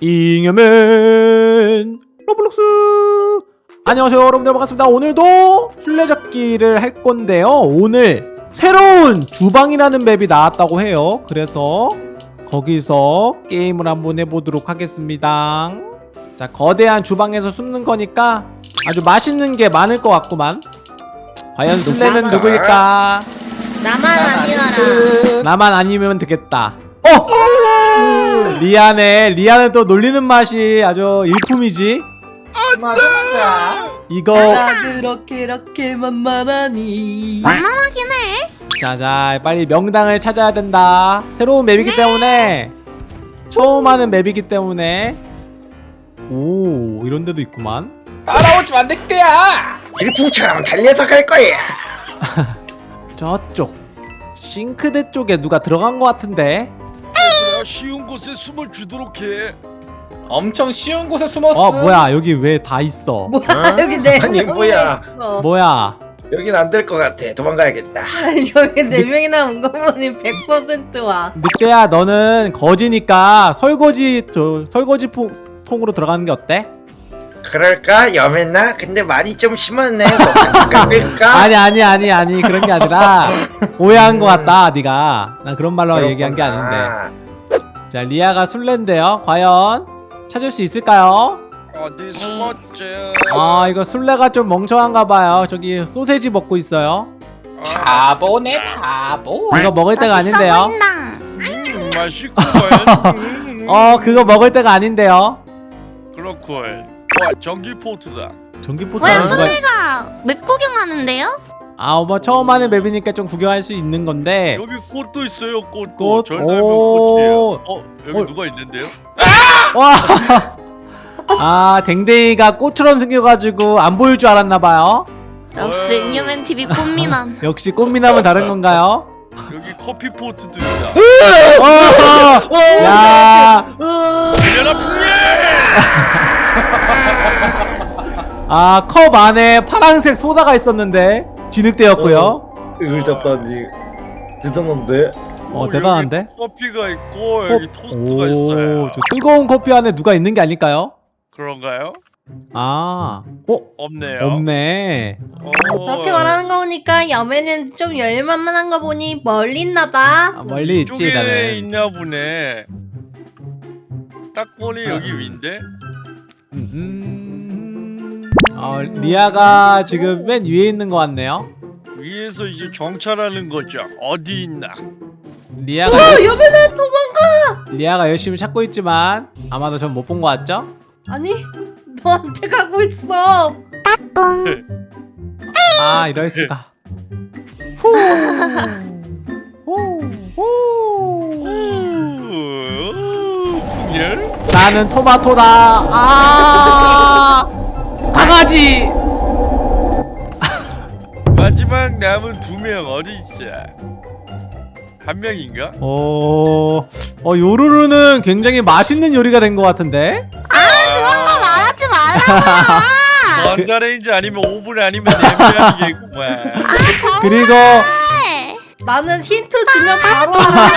잉여맨 로블록스. 안녕하세요 여러분들. 반갑습니다. 오늘도 술래잡기를 할 건데요. 오늘 새로운 주방이라는 맵이 나왔다고 해요. 그래서 거기서 게임을 한번 해보도록 하겠습니다. 자 거대한 주방에서 숨는 거니까 아주 맛있는 게 많을 것 같구만. 과연 술래는 누구일까? 나만 아니어라. 나만 아니면 되겠다. 어! 리안해 리안은 또 놀리는 맛이 아주 일품이지. 맞아 맞아 이거 그렇게 이렇게 만만하니. 만만하긴 해. 자자 빨리 명당을 찾아야 된다. 새로운 맵이기 때문에. 처음 하는 맵이기 때문에. 오 이런 데도 있구만. 따라오지 마 늑대야. 질풍처럼 달려서 갈 거야. 저쪽 싱크대 쪽에 누가 들어간 것 같은데 쉬운 곳에 숨을 주도록 해. 엄청 쉬운 곳에 숨었어 어 뭐야 여기 왜 다 있어 뭐야 여기 네 아니, 명이나 뭐야. 있어. 뭐야 여긴 안 될 것 같아. 도망가야겠다. 여기 네 명이나 온 거 보니 100%와 늑대야 너는 거지니까 설거지 저 설거지 포, 통으로 들어가는 게 어때? 그럴까? 염했나? 근데 말이 좀 심했네. 깎을까? 아니 아니 아니 아니 그런 게 아니라 오해한 것 같다 네가 난 그런 말로 얘기한 게 아닌데 자 리아가 술래인데요 과연 찾을 수 있을까요? 어디 숨었지? 아 이거 술래가 좀 멍청한가 봐요 저기 소세지 먹고 있어요 바보네 바보 이거 먹을 때가 맛있어 아닌데요 보인다. 음, 맛있구만. 음, 어 그거 먹을 때가 아닌데요 그렇군. 와 전기포트다. 전기포트는 왜 누가 술래가 맵 구경하는데요? 아뭐 처음 하는 맵이니까 좀 구경할 수 있는 건데 여기 꽃도 있어요. 꽃도. 꽃? 절. 꽃이에요. 어 여기 어. 누가 있는데요? 와! 아 댕댕이가 꽃처럼 생겨가지고 안 보일 줄 알았나봐요 역시 잉여맨 TV 꽃미남. 역시 꽃미남은 다른 건가요? 여기 커피 포트도 있다. 어! 야! 열려라 아, 컵 안에 파란색 소다가 있었는데 뒤늑대였고요. 이걸 잡다니. 대단한데? 어, 대단한데? 커피가 있고 여기 토스트가 있어요. 오, 저 뜨거운 커피 안에 누가 있는 게 아닐까요? 그런가요? 아, 어? 없네요. 없네. 어, 저렇게 말하는 거 보니까 여매는 좀 여유만만한 거 보니 멀리 있나 봐 아, 멀리 있지, 나는. 있나 보네. 딱 보니 여기 위인데. 음, 음. 어, 리아가 지금 맨 위에 있는 것 같네요. 위에서 이제 정찰하는 거죠. 어디 있나? 리아가 어 여매는 도망가 리아가 열심히 찾고 있지만 아마도 전 못 본 것 같죠? 아니 너한테 가고 있어 아 이럴 수가. 후. 후. 후. 풍열? 나는 토마토다. 아 강아지. 마지막 남은 두 명 어디 있어? 한 명인가? 어, 어 요루루는 굉장히 맛있는 요리가 된 것 같은데. 아 말하지 말라. 전자레인지 아니면 오븐 아니면 냄비아니겠구만. 아 정말. 그리고 나는 힌트 주면 바로 알아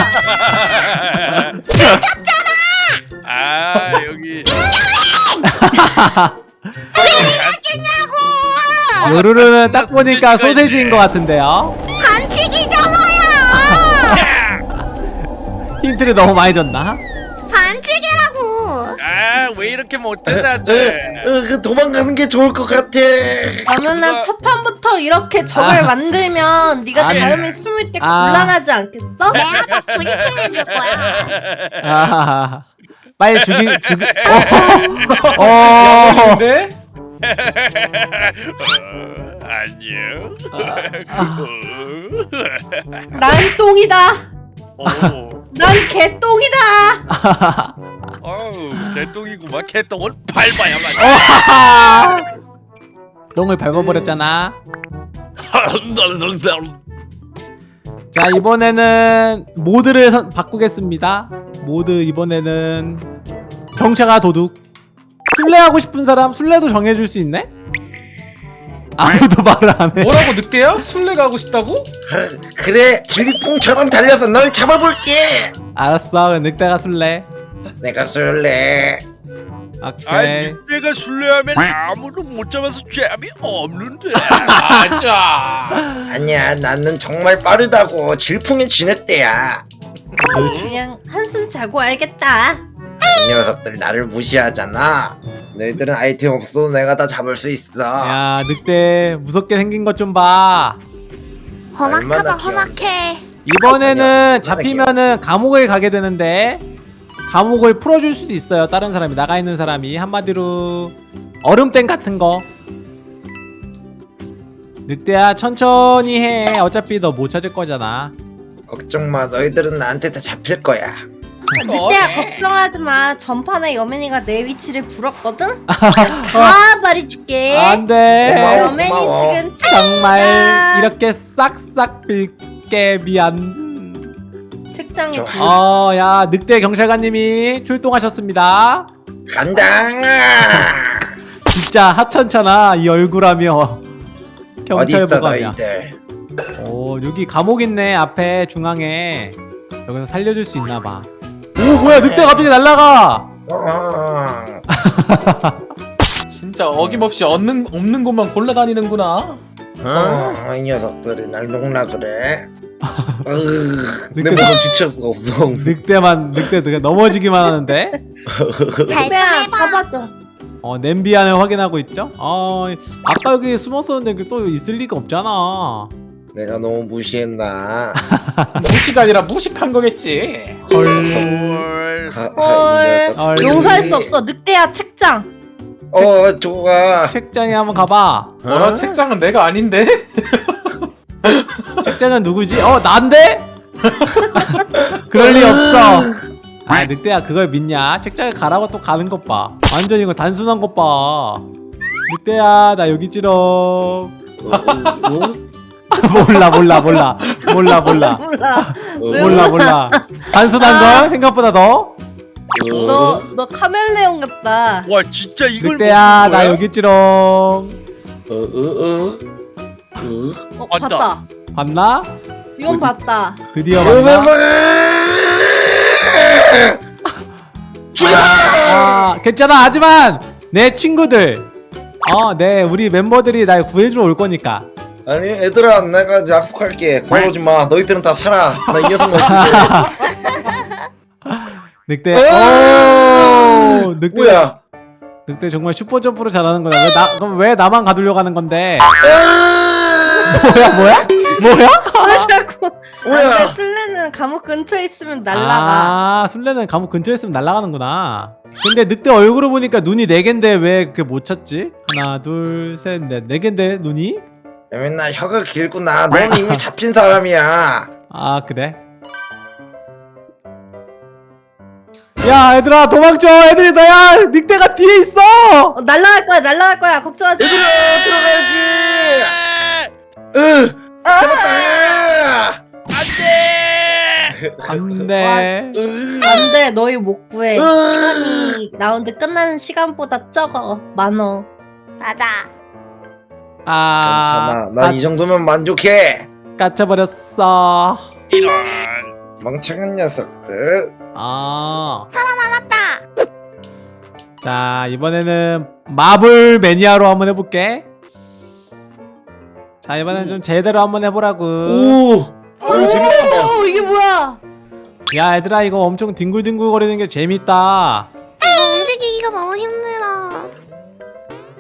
아 여기 요루루는 딱 보니까 소세지인 것 같은데요. 반칙이잖아요. 힌트를 너무 많이 줬나? 반칙이라고. 아왜 이렇게 못해 에, 다들? 어, 그 도망가는 게 좋을 것 같아. 그러면은 첫 판부터 이렇게 적을 아. 만들면 네가 아니. 다음에 숨을 때 아. 곤란하지 않겠어? 내가 더 브리핑 해줄 거야. 아, 빨리 죽이 죽이. 어. 어. 근데 어, 안녕. 난 똥이다 오, 난 개똥이다 어우 개똥이구만. 개똥을 밟아야만. 똥을 밟아버렸잖아. 자 이번에는 모드를 선, 바꾸겠습니다 모드 이번에는 경차가 도둑. 술래하고 싶은 사람 술래도 정해줄 수 있네? 아무도 말을 안해. 뭐라고 늑대야? 술래 가고 싶다고? 그, 그래 질풍처럼 달려서 널 잡아볼게. 알았어 늑대가 술래. 내가 술래. 오케이. 늑대가 술래하면 아무도 못 잡아서 재미 없는데. 맞아 아니야 나는 정말 빠르다고. 질풍의 쥐늑대야. 그냥 한숨 자고 알겠다. 이 녀석들 나를 무시하잖아. 너희들은 아이템 없어도 내가 다 잡을 수 있어. 야 늑대 무섭게 생긴 것 좀봐. 험악하다 험악해. 이번에는 잡히면은 감옥에 가게 되는데 감옥을 풀어줄 수도 있어요 다른 사람이. 나가 있는 사람이. 한마디로 얼음땡 같은 거. 늑대야 천천히 해. 어차피 너 못 찾을 거잖아. 걱정마. 너희들은 나한테 다 잡힐 거야. 어, 늑대야 네. 걱정하지 마. 전판에 여맨이가 내 위치를 불었거든. 다 말해줄게. 안돼. 여맨이 지금 정말 이렇게 싹싹 빌게 미안. 책장에 어야 늑대 경찰관님이 출동하셨습니다. 간다. 진짜 하천천아 이 얼굴하며 경찰보감이야. 어 여기 감옥 있네 앞에 중앙에 여기서 살려줄 수 있나봐. 뭐야 네. 늑대 갑자기 날라가. 진짜 어김없이 없는, 없는 곳만 골라다니는구나. 어? 어 이 녀석들이 날 농락을 해 늑대. 몸 지칠 수가 없어. 늑대만 늑대 늑대 넘어지기만 하는데? 잘 잡아줘. 어 냄비 안을 확인하고 있죠? 어 아까 여기 숨었었는데 또 있을 리가 없잖아. 내가 너무 무시했나? 무시가 아니라 무식한 거겠지. 헐. 어, 어, 헐. 용서할 수 없어. 늑대야 책장. 어 조가. 책장에 한번 가봐. 어, 뭐라 책장은 내가 아닌데? 책장은 누구지? 어 난데? 그럴 리 없어. 아 늑대야 그걸 믿냐? 책장에 가라고 또 가는 것봐. 완전 이거 단순한 것봐. 늑대야 나 여기 찌렁 어, 어? 몰라 몰라 몰라. 몰라 몰라. 몰라 몰라. 몰라 단순한 아. 걸 생각보다 더 너 너 카멜레온 같다. 와 진짜 이걸 늑대야 나 여기 있지롱. 어어어? 어, 어, 어? 어? 봤다. 봤나? 이건 봤다. 드디어 봤나? 죽어! 아, 아, 괜찮아. 하지만 내 친구들 어네 우리 멤버들이 날 구해주러 올 거니까. 아니 애들아 내가 이제 약속할게. 그러지마. 너희들은 다 살아. 나 이 녀석만 늑대. 아! 오! 늑대. 뭐야? 늑대 정말 슈퍼 점프를 잘하는 거야 왜 나, 그럼 왜 나만 가두려고 하는 건데? 아! 뭐야? 뭐야? 뭐야? 아, 왜 자꾸 뭐야? 술래는 감옥 근처에 있으면 날라가. 아 술래는 감옥 근처에 있으면 날라가는구나. 근데 늑대 얼굴을 보니까 눈이 네갠데 왜 그게 못 찾지? 하나 둘셋넷네 갠데 눈이? 맨날 혀가 길구나. 넌 이미 잡힌 사람이야. 아 그래? 야 얘들아 도망쳐. 애들이 나야. 늑대가 뒤에 있어. 어, 날라갈 거야 날라갈 거야. 걱정하지 얘들아 들어가야지. 으 잡았다. 안돼. 아. 안돼 안돼. 너희 못 구해. 시간이 라운드 끝나는 시간보다 적어. 많어 맞아 아... 괜찮아. 난이 아, 정도면 만족해. 갇혀버렸어. 이런 멍청한 녀석들. 아. 사람 알았다. 자 이번에는 마블 매니아로 한번 해볼게. 자 이번엔 음. 좀 제대로 한번 해보라고. 오! 아유 재밌다. 이게 뭐야? 야 얘들아 이거 엄청 뒹굴뒹굴 거리는 게 재밌다.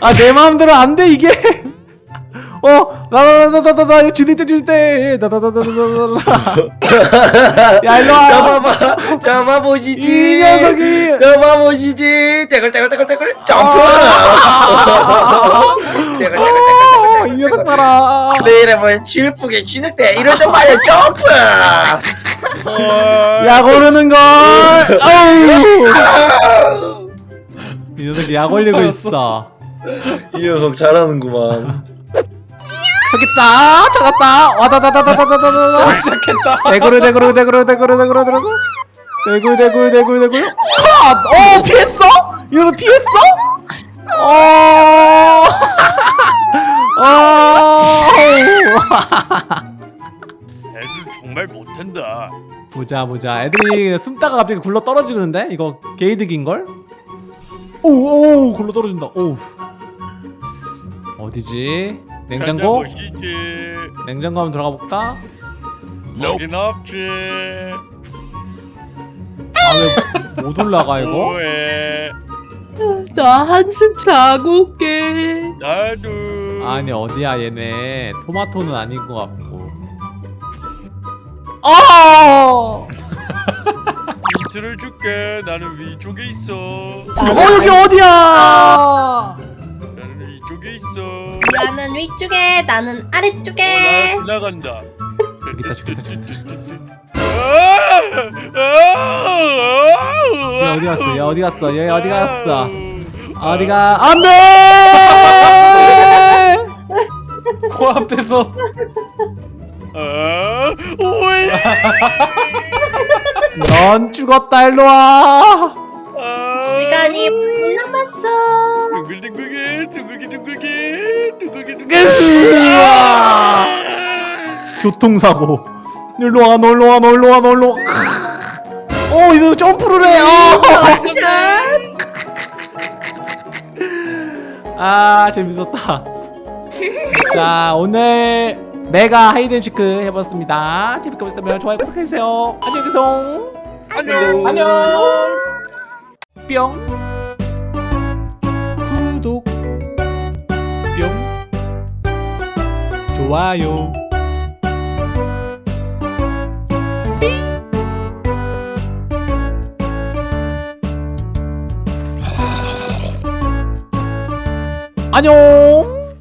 아 내 마음대로 안 돼 이게 어 나나나나나나 이거 줄일 때 줄일 때 나나나나나나 야 일로 와 잡아봐 잡아보시지 이 녀석이 잡아보시지 떼글떼글떼글떼글 점프 떼글떼글떼글떼글 어, 이 녀석 봐라 내 이름은 질풍의 진흙대 이럴 때 말이야 점프 약 오르는 걸. 아우. 이 녀석 약 올리고 있어. 이 녀석 잘하는구만. 저기 있다. 찾았다. 와다다다다다다다다. 어, 시작했다. 대구르 대구르 대구르 대구르 대구르 대구르 대구 대구 대구 대구 컷! 어 피했어? 이거 피했어? 어. 어. 애들 정말 못한다. 보자 보자. 애들이 숨다가 갑자기 굴러 떨어지는데 이거 게이득인 걸? 오오 굴러 떨어진다. 오. 어디지? 냉장고? 냉장고 한번 들어가 볼까? 여긴 없지. 아 왜 못 올라가 이거? 뭐해? 나 한숨 자고 올게. 나도. 아니 어디야 얘네 토마토는 아닌 것 같고 어! 힌트를 줄게. 나는 위쪽에 있어. 어 여기 어디야 위쪽에 있어. 나는 위쪽에 나는 어, 아래쪽에. 나 지나간다. 저기 있다 저기 있다 저기 있다 저기 있다. 얘 어디 갔어? 얘 어디 갔어? 얘 어디 갔어? 어디가? 안돼! 코앞에서. 넌 죽었다 일로와! 아. 시간이 못 남았어 둥글둥글게 둥글게 둥글게 둥글게 둥글게. 교통사고. 일로와 너 일로와 너 일로와 너 일로와 어 이거 점프를 해. 어. 아 재밌었다. 자 오늘 메가 하이든시크 해봤습니다. 재밌게 보셨다면 좋아요 구독해주세요. 안녕히 계세요. 안녕. 안녕. 뿅 좋아요. 안녕